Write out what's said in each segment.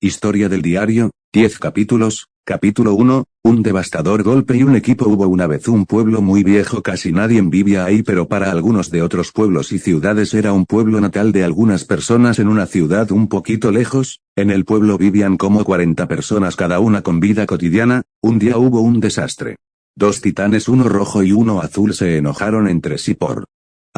Historia del diario, 10 capítulos, capítulo 1, un devastador golpe y un equipo. Hubo una vez un pueblo muy viejo casi nadie vivía ahí pero para algunos de otros pueblos y ciudades era un pueblo natal de algunas personas en una ciudad un poquito lejos, en el pueblo vivían como 40 personas cada una con vida cotidiana, un día hubo un desastre. Dos titanes uno rojo y uno azul se enojaron entre sí por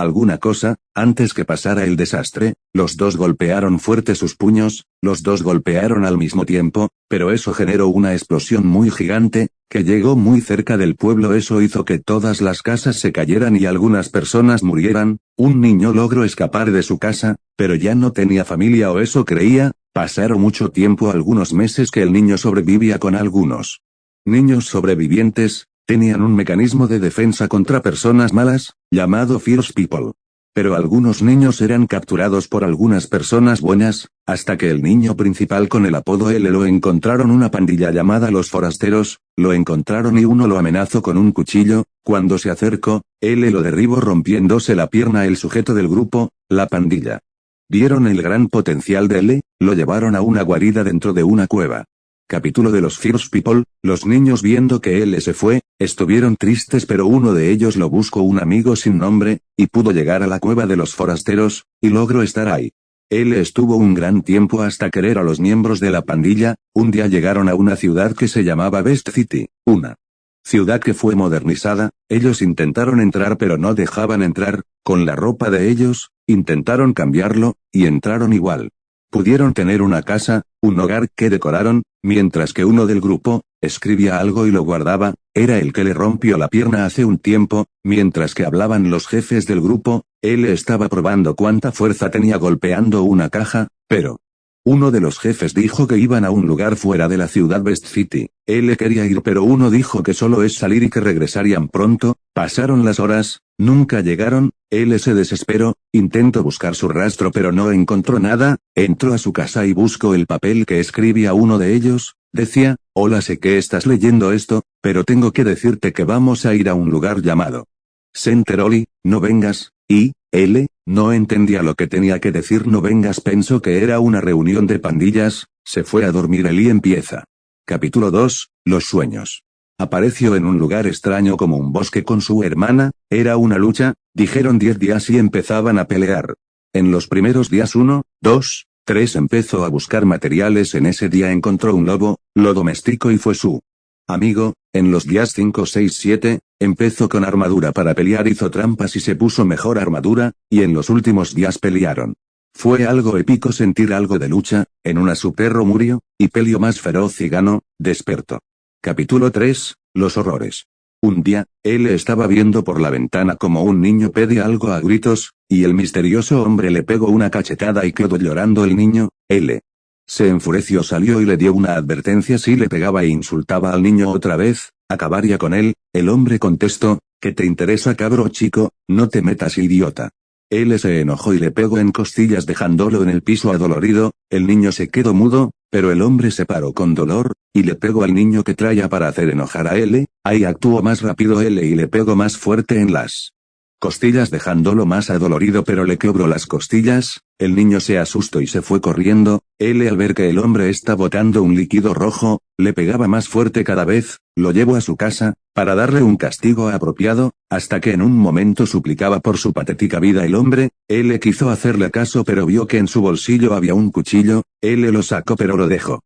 alguna cosa, antes que pasara el desastre, los dos golpearon fuerte sus puños, los dos golpearon al mismo tiempo, pero eso generó una explosión muy gigante, que llegó muy cerca del pueblo. Eso hizo que todas las casas se cayeran y algunas personas murieran, un niño logró escapar de su casa, pero ya no tenía familia o eso creía, pasaron mucho tiempo algunos meses que el niño sobrevivía con algunos niños sobrevivientes, Tenían un mecanismo de defensa contra personas malas, llamado Fierce People. Pero algunos niños eran capturados por algunas personas buenas, hasta que el niño principal con el apodo L lo encontraron una pandilla llamada Los Forasteros, lo encontraron y uno lo amenazó con un cuchillo, cuando se acercó, L lo derribó rompiéndose la pierna el sujeto del grupo, la pandilla. Vieron el gran potencial de L, lo llevaron a una guarida dentro de una cueva. Capítulo de los Fierce People, los niños viendo que él se fue, estuvieron tristes pero uno de ellos lo buscó un amigo sin nombre, y pudo llegar a la cueva de los forasteros, y logró estar ahí. Él estuvo un gran tiempo hasta querer a los miembros de la pandilla, un día llegaron a una ciudad que se llamaba Best City, una ciudad que fue modernizada, ellos intentaron entrar pero no dejaban entrar, con la ropa de ellos, intentaron cambiarlo, y entraron igual. Pudieron tener una casa, un hogar que decoraron, mientras que uno del grupo, escribía algo y lo guardaba, era el que le rompió la pierna hace un tiempo, mientras que hablaban los jefes del grupo, él estaba probando cuánta fuerza tenía golpeando una caja, pero, uno de los jefes dijo que iban a un lugar fuera de la ciudad West City. Él quería ir pero uno dijo que solo es salir y que regresarían pronto, pasaron las horas, nunca llegaron, él se desesperó, intentó buscar su rastro pero no encontró nada, entró a su casa y buscó el papel que escribía uno de ellos, decía, hola sé que estás leyendo esto, pero tengo que decirte que vamos a ir a un lugar llamado Centeroli, no vengas, y, L, no entendía lo que tenía que decir no vengas pensó que era una reunión de pandillas, se fue a dormir el y empieza. Capítulo 2, Los sueños. Apareció en un lugar extraño como un bosque con su hermana, era una lucha, dijeron diez días y empezaban a pelear. En los primeros días uno, dos, tres empezó a buscar materiales en ese día encontró un lobo, lo domesticó y fue su amigo, en los días 5, 6, 7, empezó con armadura para pelear, hizo trampas y se puso mejor armadura, y en los últimos días pelearon. Fue algo épico sentir algo de lucha, en una su perro murió, y peleó más feroz y ganó, despertó. Capítulo 3, Los horrores. Un día, él estaba viendo por la ventana como un niño pide algo a gritos, y el misterioso hombre le pegó una cachetada y quedó llorando el niño, L. Se enfureció, salió y le dio una advertencia si le pegaba e insultaba al niño otra vez, acabaría con él, el hombre contestó, ¿qué te interesa cabro chico? No te metas idiota. Él se enojó y le pegó en costillas dejándolo en el piso adolorido, el niño se quedó mudo, pero el hombre se paró con dolor, y le pegó al niño que traía para hacer enojar a L, ahí actuó más rápido L y le pegó más fuerte en las costillas dejándolo más adolorido pero le quebró las costillas, el niño se asustó y se fue corriendo, él al ver que el hombre está botando un líquido rojo, le pegaba más fuerte cada vez, lo llevó a su casa, para darle un castigo apropiado, hasta que en un momento suplicaba por su patética vida el hombre, él quiso hacerle caso pero vio que en su bolsillo había un cuchillo, él lo sacó pero lo dejó.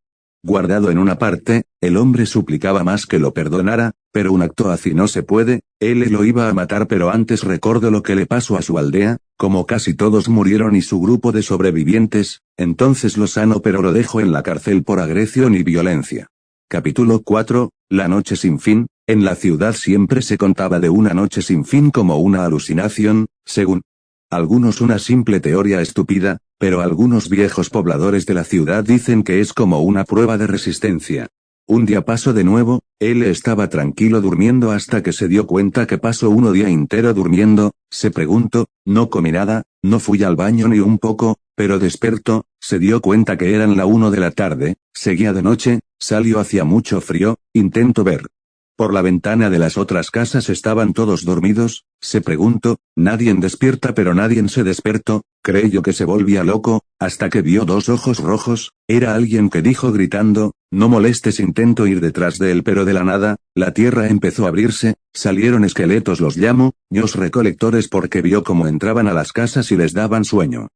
Guardado en una parte, el hombre suplicaba más que lo perdonara, pero un acto así no se puede, él lo iba a matar pero antes recordó lo que le pasó a su aldea, como casi todos murieron y su grupo de sobrevivientes, entonces lo sano pero lo dejó en la cárcel por agresión y violencia. Capítulo 4, La noche sin fin, en la ciudad siempre se contaba de una noche sin fin como una alucinación, según algunos una simple teoría estúpida, pero algunos viejos pobladores de la ciudad dicen que es como una prueba de resistencia. Un día pasó de nuevo, él estaba tranquilo durmiendo hasta que se dio cuenta que pasó uno día entero durmiendo, se preguntó, no comí nada, no fui al baño ni un poco, pero despertó, se dio cuenta que eran la uno de la tarde, seguía de noche, salió hacia mucho frío, intento ver Por la ventana de las otras casas estaban todos dormidos, se preguntó, nadie despierta pero nadie se despertó, creyó que se volvía loco, hasta que vio dos ojos rojos, era alguien que dijo gritando, no molestes intento ir detrás de él pero de la nada, la tierra empezó a abrirse, salieron esqueletos los llamo, ños recolectores porque vio cómo entraban a las casas y les daban sueño.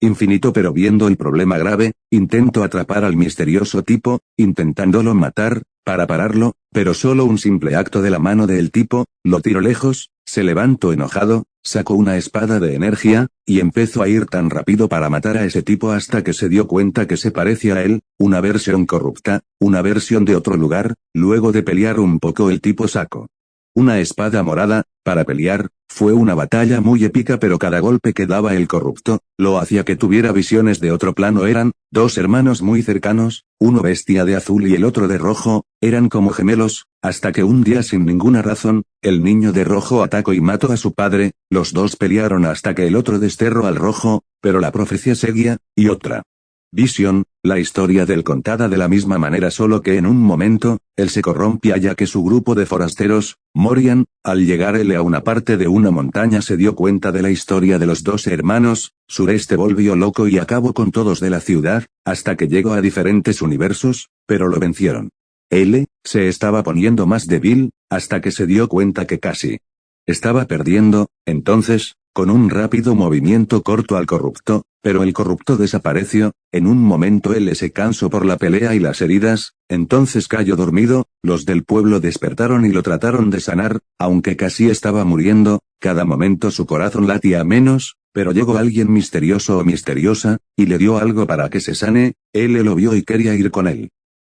Infinito pero viendo el problema grave, intento atrapar al misterioso tipo, intentándolo matar, para pararlo, pero solo un simple acto de la mano del tipo, lo tiro lejos, se levantó enojado, sacó una espada de energía, y empezó a ir tan rápido para matar a ese tipo hasta que se dio cuenta que se parecía a él, una versión corrupta, una versión de otro lugar, luego de pelear un poco el tipo sacó una espada morada, para pelear, fue una batalla muy épica pero cada golpe que daba el corrupto, lo hacía que tuviera visiones de otro plano eran, dos hermanos muy cercanos, uno bestia de azul y el otro de rojo, eran como gemelos, hasta que un día sin ninguna razón, el niño de rojo atacó y mató a su padre, los dos pelearon hasta que el otro desterró al rojo, pero la profecía seguía, y otra. Vision, la historia del contada de la misma manera solo que en un momento, él se corrompía ya que su grupo de forasteros, morían, al llegar él a una parte de una montaña se dio cuenta de la historia de los dos hermanos, sureste volvió loco y acabó con todos de la ciudad, hasta que llegó a diferentes universos, pero lo vencieron. L, se estaba poniendo más débil, hasta que se dio cuenta que casi estaba perdiendo, entonces, con un rápido movimiento corto al corrupto, pero el corrupto desapareció, en un momento él se cansó por la pelea y las heridas, entonces cayó dormido, los del pueblo despertaron y lo trataron de sanar, aunque casi estaba muriendo, cada momento su corazón latía menos, pero llegó alguien misterioso o misteriosa, y le dio algo para que se sane, él lo vio y quería ir con él.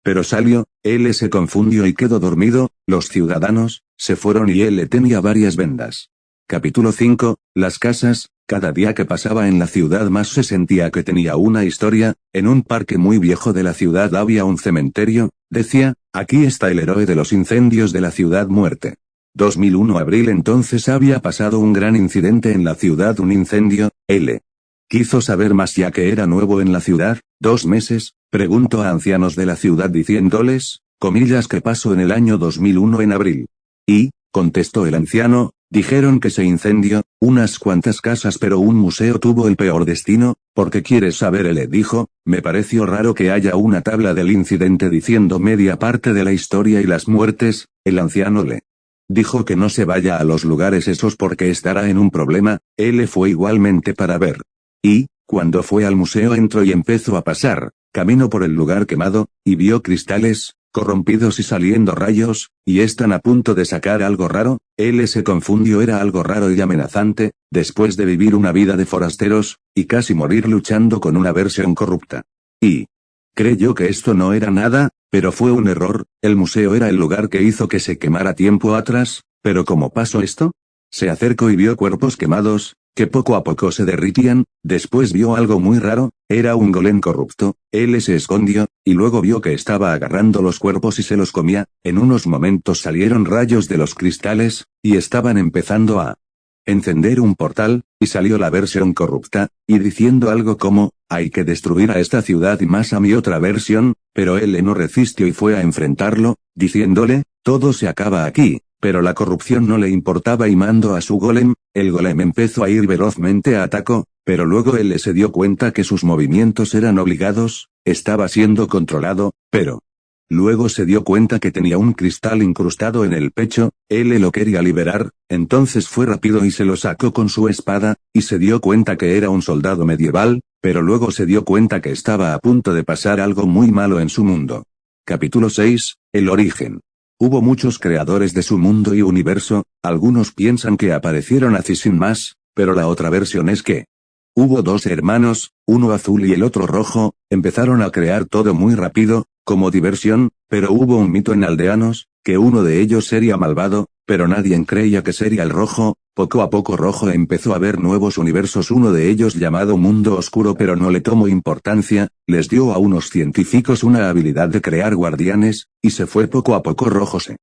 Pero salió, él se confundió y quedó dormido, los ciudadanos, se fueron y él tenía varias vendas. Capítulo 5, Las casas, cada día que pasaba en la ciudad más se sentía que tenía una historia, en un parque muy viejo de la ciudad había un cementerio, decía, aquí está el héroe de los incendios de la ciudad muerte. 2001 abril entonces había pasado un gran incidente en la ciudad un incendio, L. Quiso saber más ya que era nuevo en la ciudad, dos meses, preguntó a ancianos de la ciudad diciéndoles, comillas que pasó en el año 2001 en abril. Y, contestó el anciano, Dijeron que se incendió, unas cuantas casas pero un museo tuvo el peor destino, porque quieres saber le dijo, me pareció raro que haya una tabla del incidente diciendo media parte de la historia y las muertes, el anciano le dijo que no se vaya a los lugares esos porque estará en un problema, él fue igualmente para ver. Y, cuando fue al museo entró y empezó a pasar, camino por el lugar quemado, y vio cristales, corrompidos y saliendo rayos, y están a punto de sacar algo raro, él se confundió era algo raro y amenazante, después de vivir una vida de forasteros, y casi morir luchando con una versión corrupta. Y creyó que esto no era nada, pero fue un error, el museo era el lugar que hizo que se quemara tiempo atrás, pero ¿cómo pasó esto? Se acercó y vio cuerpos quemados, que poco a poco se derritían, después vio algo muy raro, era un golem corrupto, él se escondió, y luego vio que estaba agarrando los cuerpos y se los comía, en unos momentos salieron rayos de los cristales, y estaban empezando a encender un portal, y salió la versión corrupta, y diciendo algo como, hay que destruir a esta ciudad y más a mi otra versión, pero él no resistió y fue a enfrentarlo, diciéndole, todo se acaba aquí, pero la corrupción no le importaba y mandó a su golem, el golem empezó a ir velozmente a ataco, pero luego él se dio cuenta que sus movimientos eran obligados, estaba siendo controlado, pero luego se dio cuenta que tenía un cristal incrustado en el pecho, él lo quería liberar, entonces fue rápido y se lo sacó con su espada, y se dio cuenta que era un soldado medieval, pero luego se dio cuenta que estaba a punto de pasar algo muy malo en su mundo. Capítulo 6, El origen. Hubo muchos creadores de su mundo y universo, algunos piensan que aparecieron así sin más, pero la otra versión es que hubo dos hermanos, uno azul y el otro rojo, empezaron a crear todo muy rápido, como diversión, pero hubo un mito en aldeanos, que uno de ellos sería malvado, pero nadie creía que sería el rojo, poco a poco rojo empezó a ver nuevos universos uno de ellos llamado mundo oscuro pero no le tomó importancia, les dio a unos científicos una habilidad de crear guardianes, y se fue poco a poco rojo se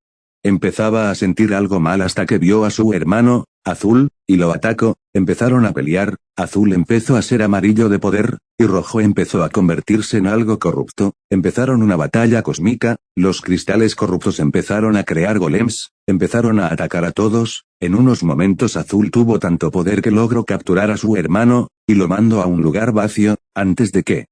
empezaba a sentir algo mal hasta que vio a su hermano, Azul, y lo atacó, empezaron a pelear, Azul empezó a ser amarillo de poder, y Rojo empezó a convertirse en algo corrupto, empezaron una batalla cósmica, los cristales corruptos empezaron a crear golems, empezaron a atacar a todos, en unos momentos Azul tuvo tanto poder que logró capturar a su hermano, y lo mandó a un lugar vacío, antes de que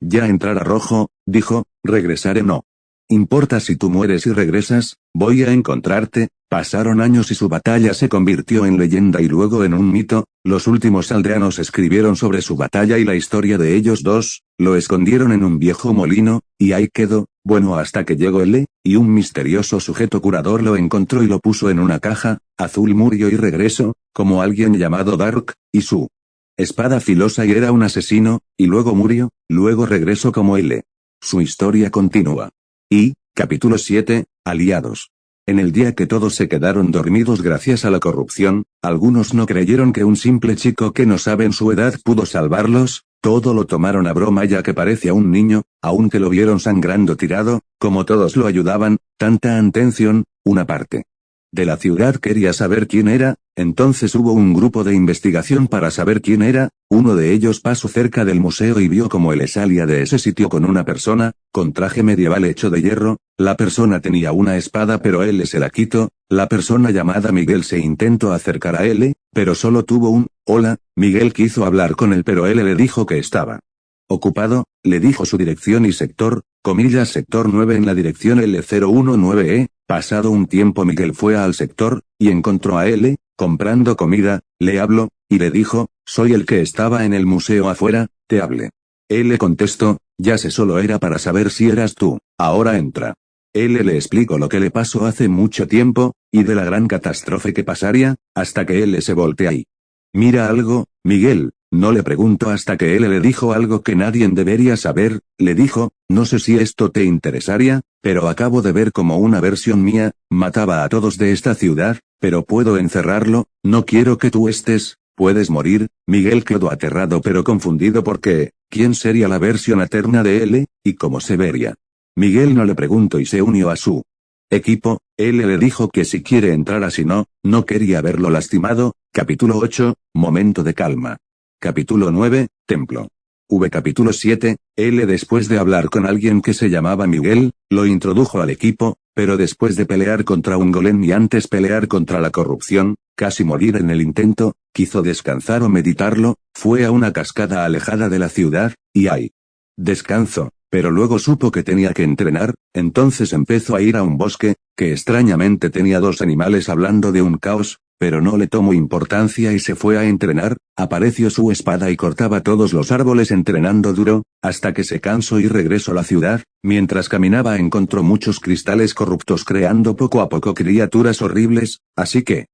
ya entrara Rojo, dijo, regresaré no. Importa si tú mueres y regresas, voy a encontrarte, pasaron años y su batalla se convirtió en leyenda y luego en un mito, los últimos aldeanos escribieron sobre su batalla y la historia de ellos dos, lo escondieron en un viejo molino, y ahí quedó, bueno hasta que llegó L, y un misterioso sujeto curador lo encontró y lo puso en una caja, azul murió y regresó, como alguien llamado Dark, y su espada filosa y era un asesino, y luego murió, luego regresó como L. Su historia continúa. Y, capítulo 7, Aliados. En el día que todos se quedaron dormidos gracias a la corrupción, algunos no creyeron que un simple chico que no saben su edad pudo salvarlos, todo lo tomaron a broma ya que parecía un niño, aunque lo vieron sangrando tirado, como todos lo ayudaban, tanta atención, una parte de la ciudad quería saber quién era, entonces hubo un grupo de investigación para saber quién era, uno de ellos pasó cerca del museo y vio como él salía de ese sitio con una persona, con traje medieval hecho de hierro, la persona tenía una espada pero él se la quitó, la persona llamada Miguel se intentó acercar a él, pero solo tuvo un, hola, Miguel quiso hablar con él pero él le dijo que estaba ocupado, le dijo su dirección y sector, comillas sector 9 en la dirección L019E, pasado un tiempo Miguel fue al sector, y encontró a L, comprando comida, le habló, y le dijo, soy el que estaba en el museo afuera, te hablé. L contestó, ya sé solo era para saber si eras tú, ahora entra. L le explicó lo que le pasó hace mucho tiempo, y de la gran catástrofe que pasaría, hasta que L se voltea y mira algo, Miguel, no le pregunto hasta que él le dijo algo que nadie debería saber, le dijo, no sé si esto te interesaría, pero acabo de ver como una versión mía, mataba a todos de esta ciudad, pero puedo encerrarlo, no quiero que tú estés, puedes morir, Miguel quedó aterrado pero confundido porque, ¿quién sería la versión eterna de él, y cómo se vería? Miguel no le preguntó y se unió a su equipo, él le dijo que si quiere entrar así no, no quería verlo lastimado, capítulo 8, momento de calma. Capítulo 9, Templo. V. Capítulo 7, L. Después de hablar con alguien que se llamaba Miguel, lo introdujo al equipo, pero después de pelear contra un golem y antes pelear contra la corrupción, casi morir en el intento, quiso descansar o meditarlo, fue a una cascada alejada de la ciudad, y ahí. Descanso, pero luego supo que tenía que entrenar, entonces empezó a ir a un bosque, que extrañamente tenía dos animales hablando de un caos, pero no le tomó importancia y se fue a entrenar, apareció su espada y cortaba todos los árboles entrenando duro, hasta que se cansó y regresó a la ciudad, mientras caminaba encontró muchos cristales corruptos creando poco a poco criaturas horribles, así que,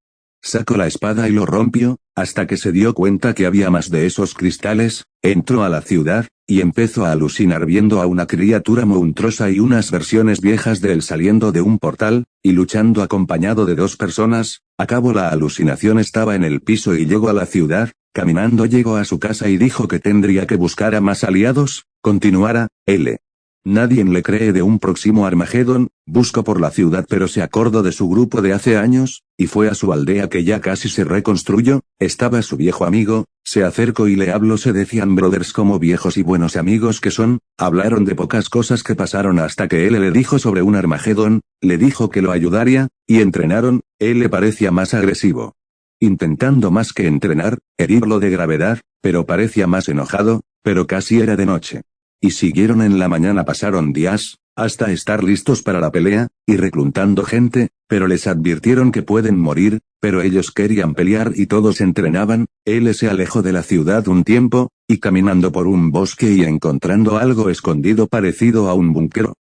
Sacó la espada y lo rompió, hasta que se dio cuenta que había más de esos cristales, entró a la ciudad, y empezó a alucinar viendo a una criatura monstruosa y unas versiones viejas de él saliendo de un portal, y luchando acompañado de dos personas, acabó la alucinación estaba en el piso y llegó a la ciudad, caminando llegó a su casa y dijo que tendría que buscar a más aliados, continuara, L. Nadie le cree de un próximo Armagedón, buscó por la ciudad pero se acordó de su grupo de hace años, y fue a su aldea que ya casi se reconstruyó, estaba su viejo amigo, se acercó y le habló se decían brothers como viejos y buenos amigos que son, hablaron de pocas cosas que pasaron hasta que él le dijo sobre un Armagedón, le dijo que lo ayudaría, y entrenaron, él le parecía más agresivo. Intentando más que entrenar, herirlo de gravedad, pero parecía más enojado, pero casi era de noche. Y siguieron en la mañana pasaron días, hasta estar listos para la pelea, y reclutando gente, pero les advirtieron que pueden morir, pero ellos querían pelear y todos entrenaban, él se alejó de la ciudad un tiempo, y caminando por un bosque y encontrando algo escondido parecido a un búnker.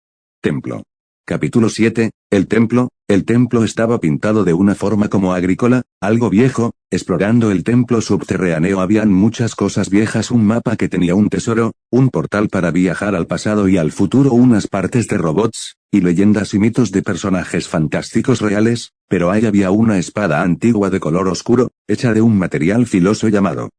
Templo. Capítulo 7, el templo, el templo estaba pintado de una forma como agrícola, algo viejo, explorando el templo subterráneo. Habían muchas cosas viejas, un mapa que tenía un tesoro, un portal para viajar al pasado y al futuro, unas partes de robots, y leyendas y mitos de personajes fantásticos reales, pero ahí había una espada antigua de color oscuro, hecha de un material filoso llamado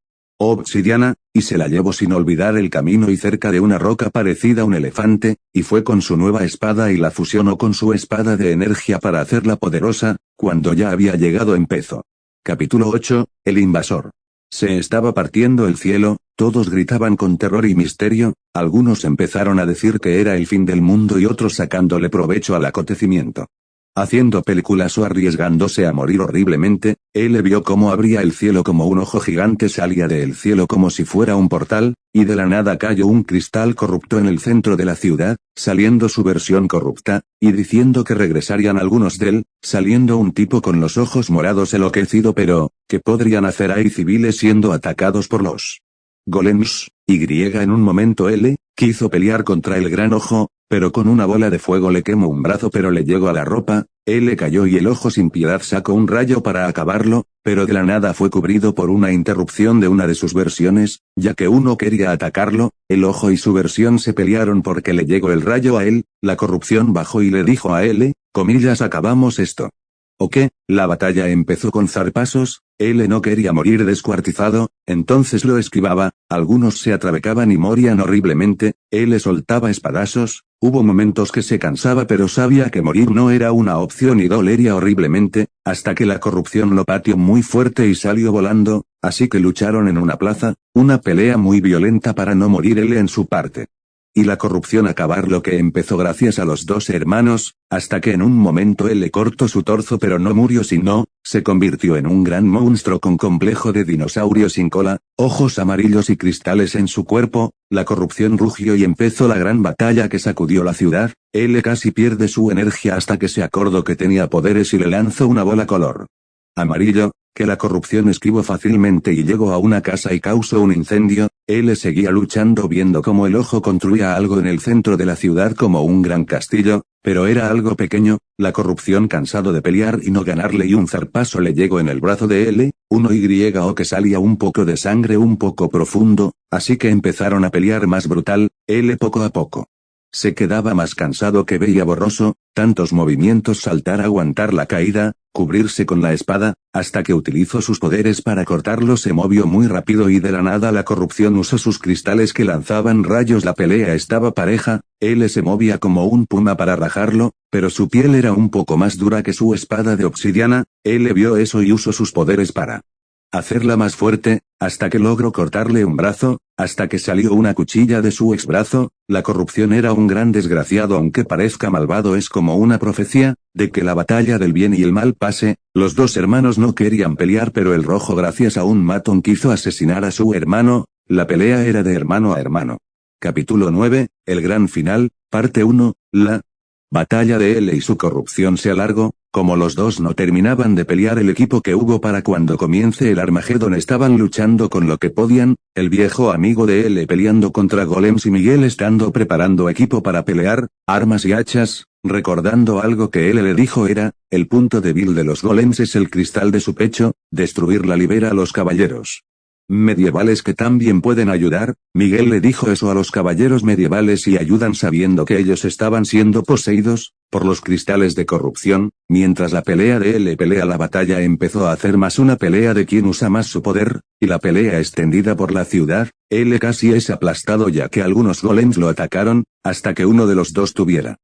obsidiana, y se la llevó sin olvidar el camino y cerca de una roca parecida a un elefante, y fue con su nueva espada y la fusionó con su espada de energía para hacerla poderosa, cuando ya había llegado en pezo. Capítulo 8, El invasor. Se estaba partiendo el cielo, todos gritaban con terror y misterio, algunos empezaron a decir que era el fin del mundo y otros sacándole provecho al acontecimiento. Haciendo películas o arriesgándose a morir horriblemente, él vio cómo abría el cielo como un ojo gigante salía del cielo como si fuera un portal, y de la nada cayó un cristal corrupto en el centro de la ciudad, saliendo su versión corrupta, y diciendo que regresarían algunos de él, saliendo un tipo con los ojos morados enloquecido pero, ¿qué podrían hacer ahí civiles siendo atacados por los golems? Y en un momento L, quiso pelear contra el gran ojo, pero con una bola de fuego le quemó un brazo pero le llegó a la ropa, él le cayó y el ojo sin piedad sacó un rayo para acabarlo, pero de la nada fue cubrido por una interrupción de una de sus versiones, ya que uno quería atacarlo, el ojo y su versión se pelearon porque le llegó el rayo a él, la corrupción bajó y le dijo a él, comillas acabamos esto. ¿O qué? La batalla empezó con zarpasos, él no quería morir descuartizado, entonces lo esquivaba, algunos se atravecaban y morían horriblemente, él soltaba espadazos, hubo momentos que se cansaba pero sabía que morir no era una opción y dolería horriblemente, hasta que la corrupción lo pateó muy fuerte y salió volando, así que lucharon en una plaza, una pelea muy violenta para no morir él en su parte. Y la corrupción acabar lo que empezó gracias a los dos hermanos, hasta que en un momento él le cortó su torso pero no murió sino, se convirtió en un gran monstruo con complejo de dinosaurio sin cola, ojos amarillos y cristales en su cuerpo, la corrupción rugió y empezó la gran batalla que sacudió la ciudad, él casi pierde su energía hasta que se acordó que tenía poderes y le lanzó una bola color amarillo, que la corrupción esquivó fácilmente y llegó a una casa y causó un incendio, él seguía luchando viendo cómo el ojo construía algo en el centro de la ciudad como un gran castillo, pero era algo pequeño, la corrupción cansado de pelear y no ganarle y un zarpazo le llegó en el brazo de él, uno Y o que salía un poco de sangre un poco profundo, así que empezaron a pelear más brutal, él poco a poco. Se quedaba más cansado que veía borroso, tantos movimientos saltar aguantar la caída, cubrirse con la espada, hasta que utilizó sus poderes para cortarlo se movió muy rápido y de la nada la corrupción usó sus cristales que lanzaban rayos la pelea estaba pareja, él se movía como un puma para rajarlo, pero su piel era un poco más dura que su espada de obsidiana, él vio eso y usó sus poderes para hacerla más fuerte, hasta que logró cortarle un brazo, hasta que salió una cuchilla de su ex brazo, la corrupción era un gran desgraciado aunque parezca malvado es como una profecía, de que la batalla del bien y el mal pase, los dos hermanos no querían pelear pero el rojo gracias a un matón quiso asesinar a su hermano, la pelea era de hermano a hermano. Capítulo 9, el gran final, parte 1, la batalla de él y su corrupción se alargó, como los dos no terminaban de pelear el equipo que hubo para cuando comience el Armagedón estaban luchando con lo que podían, el viejo amigo de él peleando contra golems y Miguel estando preparando equipo para pelear, armas y hachas, recordando algo que él le dijo era, el punto débil de los golems es el cristal de su pecho, destruirla libera a los caballeros medievales que también pueden ayudar, Miguel le dijo eso a los caballeros medievales y ayudan sabiendo que ellos estaban siendo poseídos, por los cristales de corrupción, mientras la pelea de le pelea la batalla empezó a hacer más una pelea de quien usa más su poder, y la pelea extendida por la ciudad, él casi es aplastado ya que algunos golems lo atacaron, hasta que uno de los dos tuviera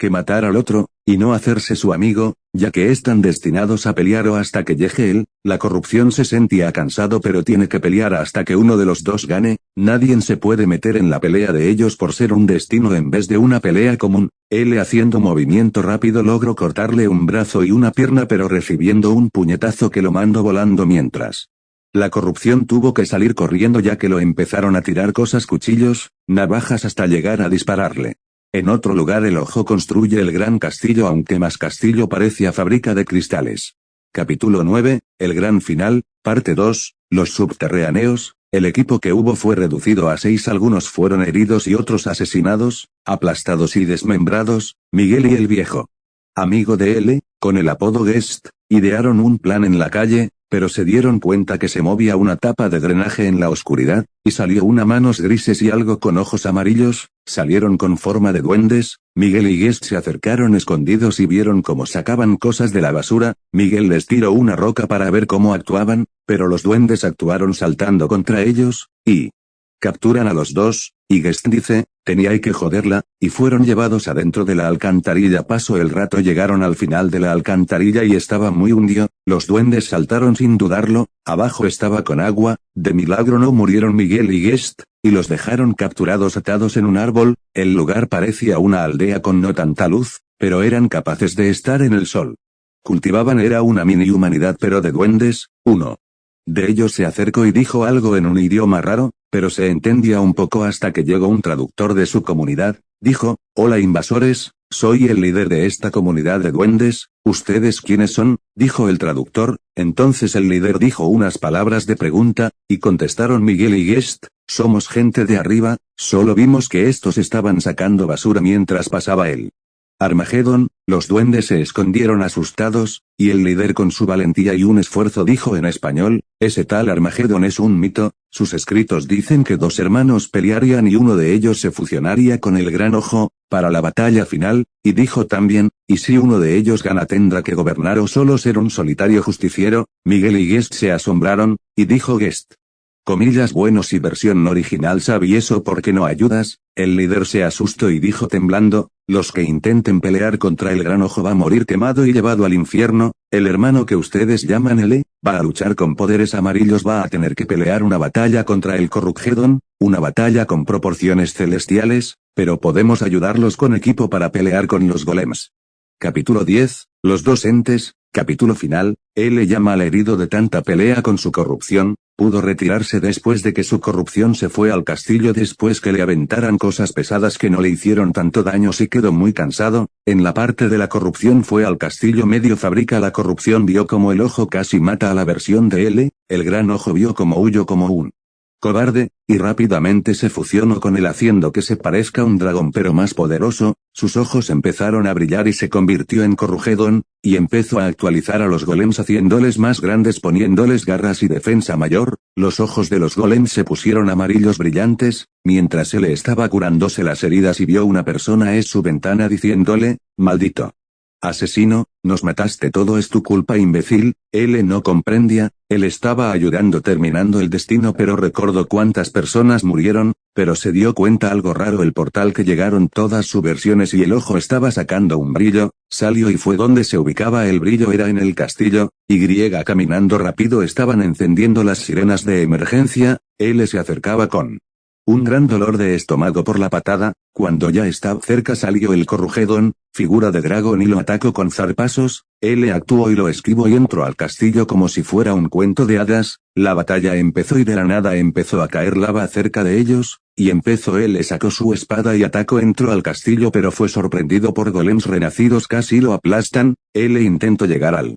que matar al otro, y no hacerse su amigo, ya que están destinados a pelear o hasta que llegue él, la corrupción se sentía cansado pero tiene que pelear hasta que uno de los dos gane, nadie se puede meter en la pelea de ellos por ser un destino en vez de una pelea común, él haciendo movimiento rápido logró cortarle un brazo y una pierna pero recibiendo un puñetazo que lo mandó volando mientras. La corrupción tuvo que salir corriendo ya que lo empezaron a tirar cosas cuchillos, navajas hasta llegar a dispararle. En otro lugar el ojo construye el gran castillo aunque más castillo parecía fábrica de cristales. Capítulo 9, el gran final, parte 2, los subterráneos, el equipo que hubo fue reducido a seis algunos fueron heridos y otros asesinados, aplastados y desmembrados, Miguel y el viejo. Amigo de L, con el apodo Guest, idearon un plan en la calle, pero se dieron cuenta que se movía una tapa de drenaje en la oscuridad, y salió una manos grises y algo con ojos amarillos, salieron con forma de duendes, Miguel y Guest se acercaron escondidos y vieron cómo sacaban cosas de la basura, Miguel les tiró una roca para ver cómo actuaban, pero los duendes actuaron saltando contra ellos, y capturan a los dos, y Guest dice, tenía que joderla, y fueron llevados adentro de la alcantarilla. Pasó el rato llegaron al final de la alcantarilla y estaba muy hundido, los duendes saltaron sin dudarlo, abajo estaba con agua, de milagro no murieron Miguel y Guest, y los dejaron capturados atados en un árbol, el lugar parecía una aldea con no tanta luz, pero eran capaces de estar en el sol. Cultivaban era una mini humanidad pero de duendes, uno. De ellos se acercó y dijo algo en un idioma raro, pero se entendía un poco hasta que llegó un traductor de su comunidad, dijo, Hola invasores, soy el líder de esta comunidad de duendes, ¿ustedes quiénes son? dijo el traductor, entonces el líder dijo unas palabras de pregunta, y contestaron Miguel y Guest, somos gente de arriba, solo vimos que estos estaban sacando basura mientras pasaba él. Armagedón, los duendes se escondieron asustados, y el líder con su valentía y un esfuerzo dijo en español, ese tal Armagedón es un mito, sus escritos dicen que dos hermanos pelearían y uno de ellos se fusionaría con el gran ojo, para la batalla final, y dijo también, y si uno de ellos gana tendrá que gobernar o solo ser un solitario justiciero, Miguel y Guest se asombraron, y dijo Guest. Comillas buenos y versión original ¿Sabi eso por qué no ayudas? El líder se asustó y dijo temblando, los que intenten pelear contra el gran ojo va a morir quemado y llevado al infierno, el hermano que ustedes llaman L, va a luchar con poderes amarillos va a tener que pelear una batalla contra el Corrugedon, una batalla con proporciones celestiales, pero podemos ayudarlos con equipo para pelear con los golems. Capítulo 10, los dos entes, capítulo final, L llama al herido de tanta pelea con su corrupción, pudo retirarse después de que su corrupción se fue al castillo después que le aventaran cosas pesadas que no le hicieron tanto daño. Si quedó muy cansado, en la parte de la corrupción fue al castillo. Medio fabrica la corrupción. Vio como el ojo casi mata a la versión de L, el gran ojo vio como huyó como un cobarde, y rápidamente se fusionó con él haciendo que se parezca un dragón pero más poderoso, sus ojos empezaron a brillar y se convirtió en Corrugedon, y empezó a actualizar a los golems haciéndoles más grandes poniéndoles garras y defensa mayor, los ojos de los golems se pusieron amarillos brillantes, mientras él estaba curándose las heridas y vio una persona es su ventana diciéndole, maldito. Asesino, nos mataste todo es tu culpa imbécil, él no comprendía, él estaba ayudando terminando el destino pero recordó cuántas personas murieron, pero se dio cuenta algo raro el portal que llegaron todas sus versiones y el ojo estaba sacando un brillo, salió y fue donde se ubicaba el brillo era en el castillo, y caminando rápido estaban encendiendo las sirenas de emergencia, él se acercaba con un gran dolor de estómago por la patada, cuando ya estaba cerca salió el corrugedón, figura de dragón y lo atacó con zarpasos, él actuó y lo esquivó y entró al castillo como si fuera un cuento de hadas, la batalla empezó y de la nada empezó a caer lava cerca de ellos, y empezó él le sacó su espada y atacó entró al castillo pero fue sorprendido por golems renacidos casi lo aplastan, él intentó llegar al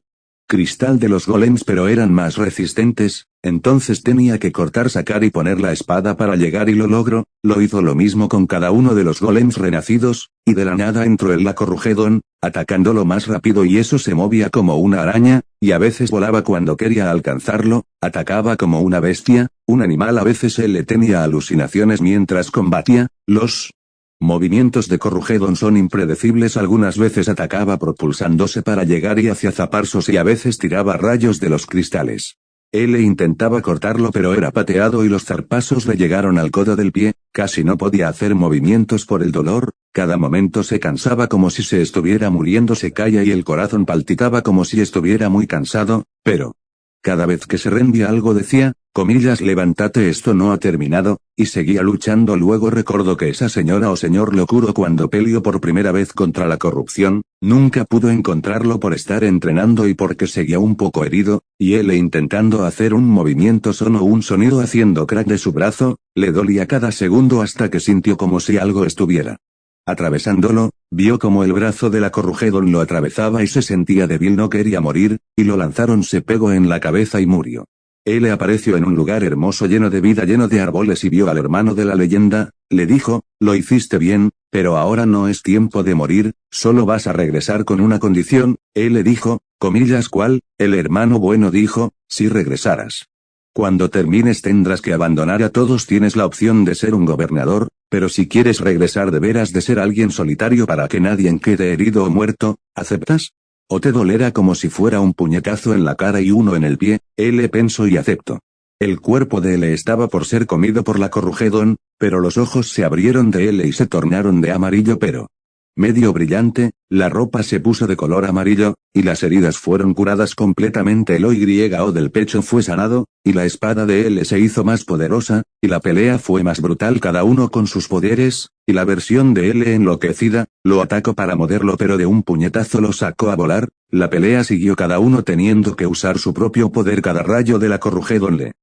cristal de los golems pero eran más resistentes, entonces tenía que cortar sacar y poner la espada para llegar y lo logró, lo hizo lo mismo con cada uno de los golems renacidos, y de la nada entró el Lacorrugedon, atacándolo más rápido y eso se movía como una araña, y a veces volaba cuando quería alcanzarlo, atacaba como una bestia, un animal a veces él le tenía alucinaciones mientras combatía, los Movimientos de Corrugedon son impredecibles algunas veces atacaba propulsándose para llegar y hacia zaparsos y a veces tiraba rayos de los cristales. Él intentaba cortarlo pero era pateado y los zarpasos le llegaron al codo del pie, casi no podía hacer movimientos por el dolor, cada momento se cansaba como si se estuviera muriendo. Se calla y el corazón palpitaba como si estuviera muy cansado, pero, cada vez que se rendía algo decía, comillas levántate esto no ha terminado, y seguía luchando luego recordó que esa señora o señor locuro cuando peleó por primera vez contra la corrupción, nunca pudo encontrarlo por estar entrenando y porque seguía un poco herido, y él intentando hacer un movimiento sonó un sonido haciendo crack de su brazo, le dolía cada segundo hasta que sintió como si algo estuviera Atravesándolo, vio como el brazo de la Corrugedon lo atravesaba y se sentía débil no quería morir, y lo lanzaron se pegó en la cabeza y murió. Él apareció en un lugar hermoso lleno de vida lleno de árboles y vio al hermano de la leyenda, le dijo, lo hiciste bien, pero ahora no es tiempo de morir, solo vas a regresar con una condición, él le dijo, comillas cuál, el hermano bueno dijo, si regresaras. Cuando termines tendrás que abandonar a todos tienes la opción de ser un gobernador, pero si quieres regresar deberás de ser alguien solitario para que nadie quede herido o muerto, ¿aceptas? O te dolerá como si fuera un puñetazo en la cara y uno en el pie, él pensó y aceptó. El cuerpo de L estaba por ser comido por la Corrugedon, pero los ojos se abrieron de L y se tornaron de amarillo pero medio brillante, la ropa se puso de color amarillo, y las heridas fueron curadas completamente. El O del pecho fue sanado, y la espada de L se hizo más poderosa, y la pelea fue más brutal. Cada uno con sus poderes, y la versión de L enloquecida, lo atacó para moverlo pero de un puñetazo lo sacó a volar, la pelea siguió cada uno teniendo que usar su propio poder. Cada rayo de la Corrugedon le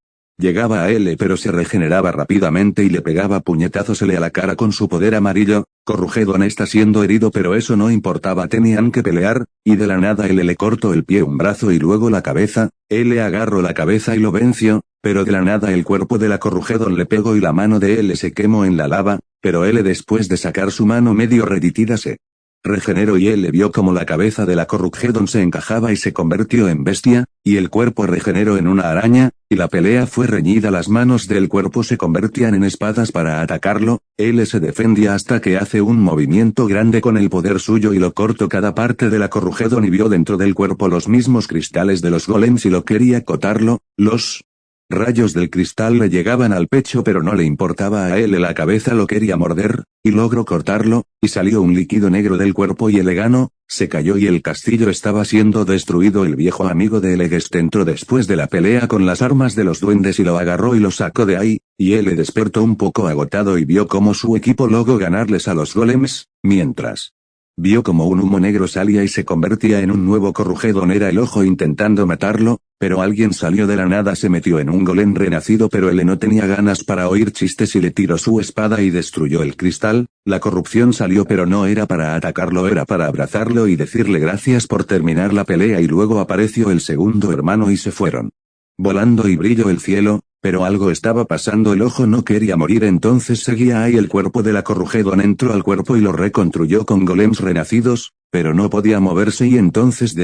Llegaba a L pero se regeneraba rápidamente y le pegaba puñetazos L a la cara con su poder amarillo, Corrugedon está siendo herido pero eso no importaba tenían que pelear, y de la nada L le cortó el pie un brazo y luego la cabeza, L agarró la cabeza y lo venció, pero de la nada el cuerpo de la Corrugedon le pegó y la mano de L se quemó en la lava, pero L después de sacar su mano medio reditida se regeneró y le vio como la cabeza de la Corrugedon se encajaba y se convirtió en bestia, y el cuerpo regeneró en una araña, y la pelea fue reñida las manos del cuerpo se convertían en espadas para atacarlo, él se defendía hasta que hace un movimiento grande con el poder suyo y lo cortó cada parte de la Corrugedon y vio dentro del cuerpo los mismos cristales de los golems y lo quería cotarlo, los Rayos del cristal le llegaban al pecho pero no le importaba a él la cabeza lo quería morder, y logró cortarlo, y salió un líquido negro del cuerpo y el egano, se cayó y el castillo estaba siendo destruido. El viejo amigo de Elegues entró después de la pelea con las armas de los duendes y lo agarró y lo sacó de ahí, y él le despertó un poco agotado y vio cómo su equipo logró ganarles a los golems, mientras Vio como un humo negro salía y se convertía en un nuevo corrugedon era el ojo intentando matarlo, pero alguien salió de la nada se metió en un golem renacido pero él no tenía ganas para oír chistes y le tiró su espada y destruyó el cristal, la corrupción salió pero no era para atacarlo era para abrazarlo y decirle gracias por terminar la pelea y luego apareció el segundo hermano y se fueron. Volando y brilló el cielo, pero algo estaba pasando el ojo no quería morir entonces seguía ahí el cuerpo de la corrugedon entró al cuerpo y lo reconstruyó con golems renacidos, pero no podía moverse y entonces